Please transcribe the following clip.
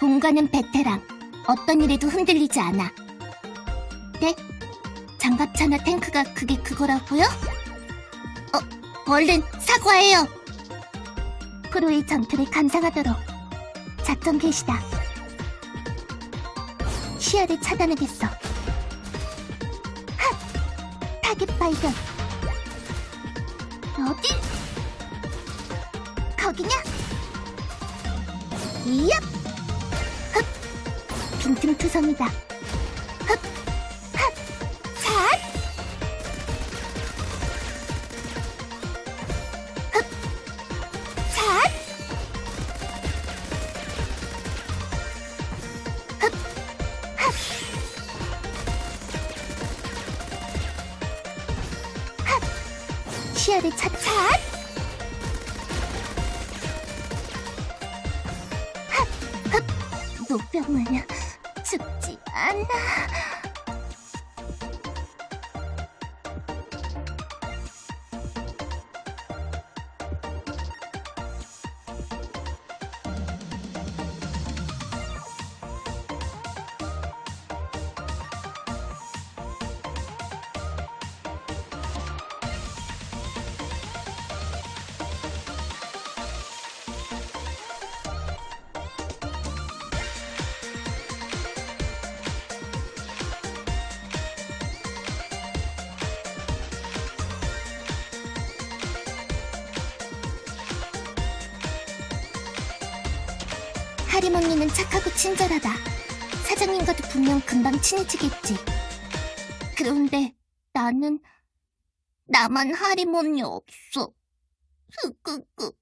본관은 베테랑. 어떤 일에도 흔들리지 않아. 네? 장갑차나 탱크가 그게 그거라고요? 어, 얼른 사과해요. 프로의 전투를 감상하도록 작전 개시다. 시야를 차단하겠어. 핫! 타겟 발견. 어디? 거기냐? 이얍! 흡! 빈틈투성이다. 흡! 흡! 시야를 차, 삿! 노병은 죽지 않아. 하림 언니는 착하고 친절하다. 사장님과도 분명 금방 친해지겠지. 그런데 나는 나만 하림 언니 없어. 흐끄끄.